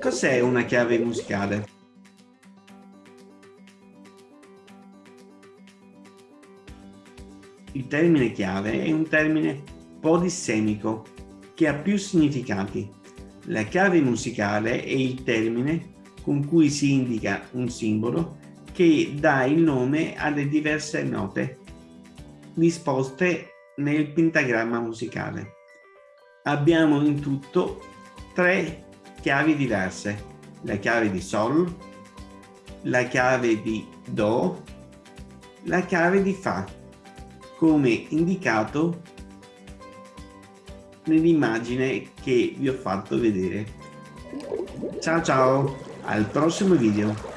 Cos'è una chiave musicale? Il termine chiave è un termine polissemico che ha più significati. La chiave musicale è il termine con cui si indica un simbolo che dà il nome alle diverse note disposte nel pentagramma musicale. Abbiamo in tutto tre chiavi diverse, la chiave di Sol, la chiave di Do, la chiave di Fa, come indicato nell'immagine che vi ho fatto vedere. Ciao ciao, al prossimo video!